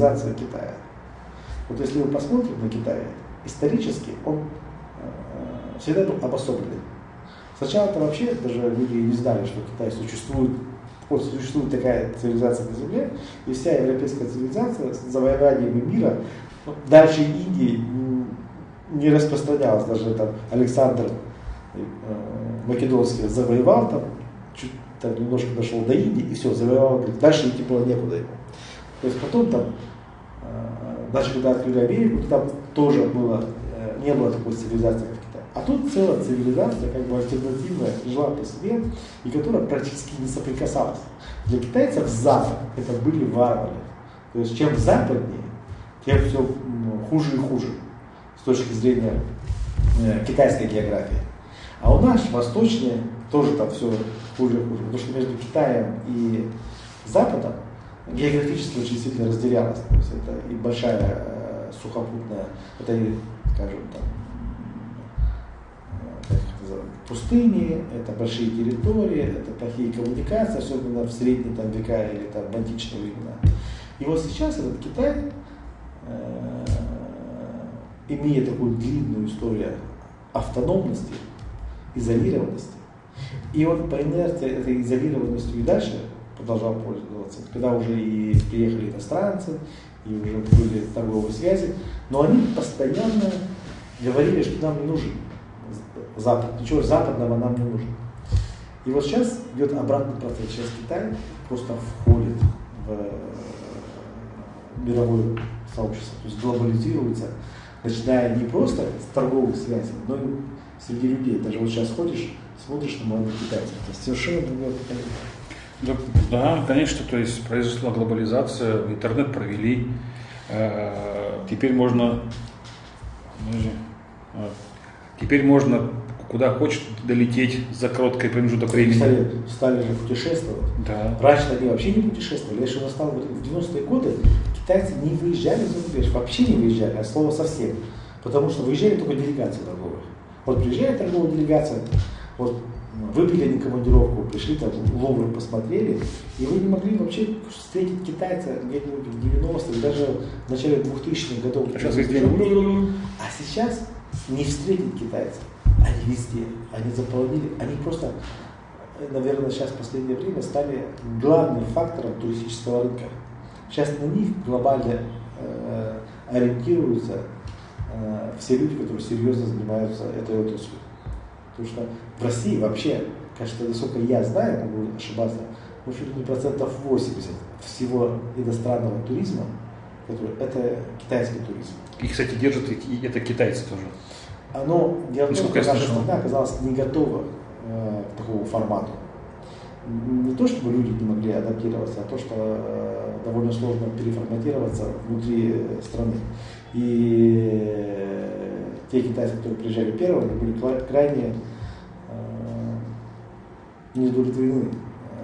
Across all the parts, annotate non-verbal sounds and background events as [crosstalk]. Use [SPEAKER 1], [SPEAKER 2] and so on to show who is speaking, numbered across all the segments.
[SPEAKER 1] цивилизация Китая. Вот если мы посмотрим на Китай, исторически он э, всегда был обособленный. Сначала-то вообще даже люди не знали, что Китай существует, вот существует такая цивилизация на Земле, и вся европейская цивилизация с завоеванием мира, дальше Индии не распространялась, даже там Александр э, Македонский завоевал там, чуть так немножко дошел до Индии, и все, завоевал, дальше идти было некуда ему. То есть потом там, даже когда открыли Америку, там тоже было, э, не было такой цивилизации, как Китай. А тут целая цивилизация, как бы альтернативная, жила по себе, и которая практически не соприкасалась. Для китайцев Запад это были варвары. То есть чем западнее, тем все хуже и хуже с точки зрения э, китайской географии. А у нас восточнее тоже там все хуже и хуже, потому что между Китаем и Западом географически очень сильно разделялось. То есть это и большая э, сухопутная, это и, скажем, там, э, пустыни, это большие территории, это плохие коммуникации, особенно в средние там, века или там, в античные времена. И вот сейчас этот Китай, э, имея такую длинную историю автономности, изолированности, и он по инерции этой изолированностью и дальше продолжал пользоваться, когда уже и приехали иностранцы, и уже были торговые связи, но они постоянно говорили, что нам не нужен Запад, ничего западного нам не нужно. И вот сейчас идет обратный процесс. Сейчас Китай просто входит в э, мировое сообщество, то есть глобализируется, начиная не просто с торговых связей, но и среди людей. Даже вот сейчас ходишь, смотришь на молодых китайцев, это совершенно другое поколение.
[SPEAKER 2] Да, да, конечно, то есть произошла глобализация, интернет провели, э, теперь можно, э, теперь можно куда хочешь долететь за короткий промежуток времени.
[SPEAKER 1] Стали, стали же путешествовать.
[SPEAKER 2] Да.
[SPEAKER 1] Раньше они вообще не путешествовали. Я еще настал в 90-е годы, китайцы не выезжали за рубеж, вообще не выезжали, а слово совсем. Потому что выезжали только делегации торговые. Вот приезжает торговая делегация, вот выпили они командировку, пришли там Лувр посмотрели, и вы не могли вообще встретить китайца где-нибудь в 90-х, даже в начале 2000-х годов.
[SPEAKER 2] А сейчас,
[SPEAKER 1] а сейчас не встретить китайца. Они везде, они заполонили, они просто, наверное, сейчас в последнее время стали главным фактором туристического рынка. Сейчас на них глобально э, ориентируются э, все люди, которые серьезно занимаются этой отраслью. Потому что в России вообще, кажется, насколько я знаю, могу ошибаться, ну, чуть ли не процентов 80 всего иностранного туризма, который, это китайский туризм.
[SPEAKER 2] И, кстати, держат и это китайцы тоже.
[SPEAKER 1] Оно, дело в том, что наша страна оказалась не готова э, к такому формату. Не то, чтобы люди не могли адаптироваться, а то, что э, довольно сложно переформатироваться внутри страны. И э, те китайцы, которые приезжали первыми, были крайне э, неудовлетворены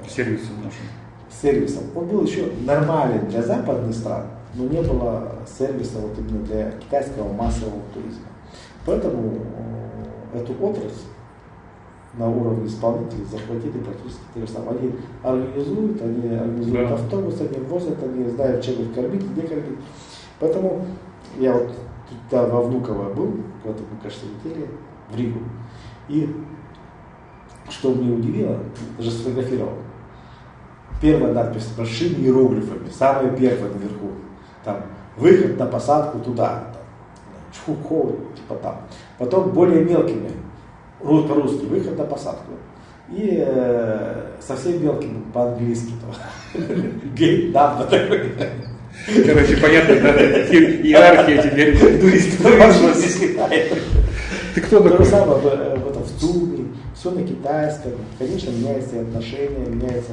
[SPEAKER 2] э, сервисом нашим.
[SPEAKER 1] Сервисом. Он был еще нормален для западных стран, но не было сервиса вот именно для китайского массового туризма. Поэтому э, эту отрасль на уровне исполнителей захватили практически те же самые. Они организуют, они организуют да. автобус, они возят, они знают, чем их кормить, где кормить. Поэтому я вот да, во Внуково был, когда мы, кажется, летели в Ригу. И что мне удивило, даже сфотографировал. Первая надпись большими иероглифами, самая первая наверху. Там выход на посадку туда, Чхуков, типа там. Потом более мелкими, по-русски, выход на посадку. И э, совсем мелкими по-английски. Гейт number такой.
[SPEAKER 2] Короче, понятно, да? Иерархия теперь.
[SPEAKER 1] Ты кто такой? То же самое в, э, в, этом, в Цуме, все на китайском. Конечно, меняется и отношения, меняется.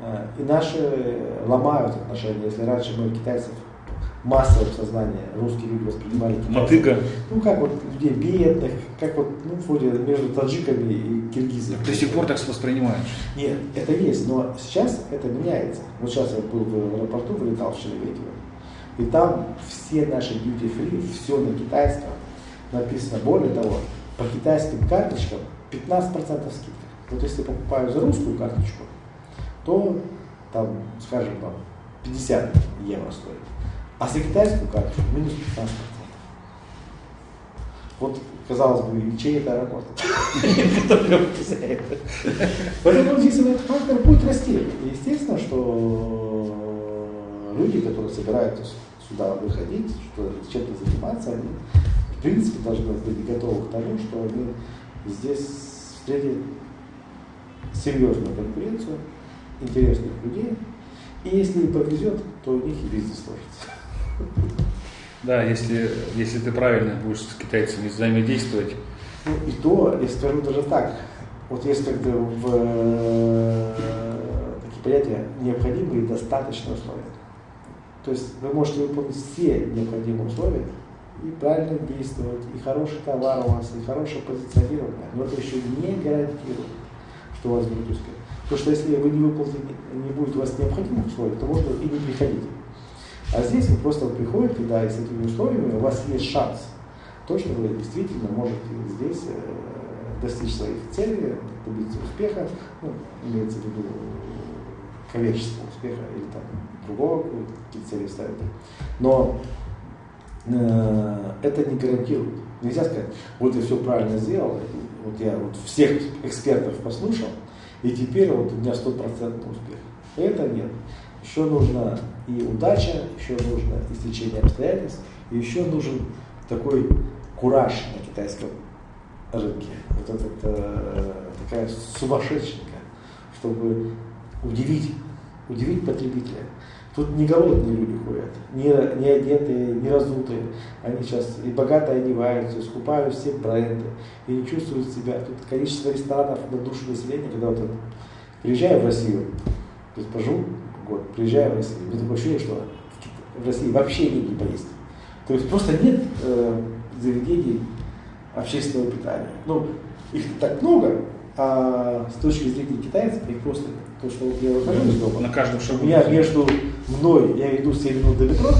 [SPEAKER 1] Э, и наши ломают отношения. Если раньше мы китайцев массовое сознание русские люди воспринимали
[SPEAKER 2] Мотыга.
[SPEAKER 1] Ну, как вот людей бедных, как вот, ну, вроде между таджиками и киргизами.
[SPEAKER 2] До сих пор так воспринимаешь?
[SPEAKER 1] Нет, это есть, но сейчас это меняется. Вот сейчас я был в аэропорту, вылетал в Шереметьево, и там все наши duty free, все на китайском написано. Более того, по китайским карточкам 15% скидка. Вот если покупаю за русскую карточку, то там, скажем, там 50 евро стоит. А за китайскую карточку минус 15%. Вот, казалось бы, и чей это аэропорт? Поэтому здесь этот фактор будет расти. Естественно, что люди, которые собираются сюда выходить, что чем-то заниматься, они в принципе должны быть готовы к тому, что они здесь встретят серьезную конкуренцию, интересных людей, и если им повезет, то у них и бизнес сложится.
[SPEAKER 2] Да, если, если ты правильно будешь с китайцами взаимодействовать.
[SPEAKER 1] Ну и то, я скажу даже так, вот есть как-то в э, такие понятия необходимые и достаточные условия. То есть вы можете выполнить все необходимые условия и правильно действовать, и хороший товар у вас, и хорошее позиционирование, но это еще не гарантирует, что у вас будет успех. Потому что если вы не выполните, не будет у вас необходимых условий, то можно и не приходить. А здесь вы просто приходите, да, и с этими условиями у вас есть шанс. То, что вы действительно можете здесь э, достичь своих целей, добиться успеха, ну, имеется в виду коммерческого успеха или там другого, какие цели ставите. Но э, это не гарантирует. Нельзя сказать, вот я все правильно сделал, вот я вот всех экспертов послушал, и теперь вот у меня стопроцентный успех. Это нет. Еще нужна и удача, еще нужно истечение обстоятельств, и еще нужен такой кураж на китайском рынке. Вот это э, такая сумасшедшенька, чтобы удивить, удивить потребителя. Тут не голодные люди ходят, не, не одетые, не разутые. Они сейчас и богато одеваются, и скупают все бренды, и не чувствуют себя. Тут количество ресторанов на душу населения, когда вот приезжаю в Россию, то есть поживу год, приезжаю в Россию, у меня такое ощущение, что в России вообще негде поесть. То есть просто нет э, заведений общественного питания. Ну, их так много, а с точки зрения китайцев их просто то, что вот я выхожу из дома.
[SPEAKER 2] На каждом шагу.
[SPEAKER 1] У меня между мной, я иду 7 минут до метро,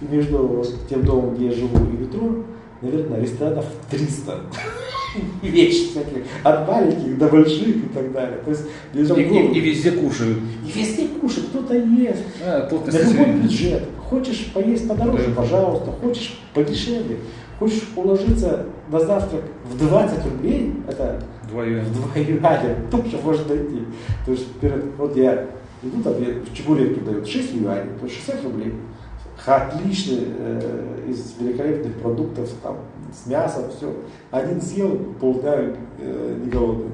[SPEAKER 1] и между тем домом, где я живу, и метро, наверное, ресторанов 300 [laughs] вещи всякие, от маленьких до больших и так далее. То есть,
[SPEAKER 2] и, и, и везде кушают.
[SPEAKER 1] И везде кушают, кто-то ест.
[SPEAKER 2] А,
[SPEAKER 1] На любой бюджет. Хочешь поесть подороже, да. пожалуйста. Хочешь подешевле. Хочешь уложиться на завтрак в 20 рублей, это
[SPEAKER 2] юаня.
[SPEAKER 1] Два юаня тоже можно найти. То есть, вот я иду, там в Чебурек дают 6 юаней, то есть 60 рублей. Отличный, э, из великолепных продуктов, там, с мясом, все. Один съел, полдня э, не голодный.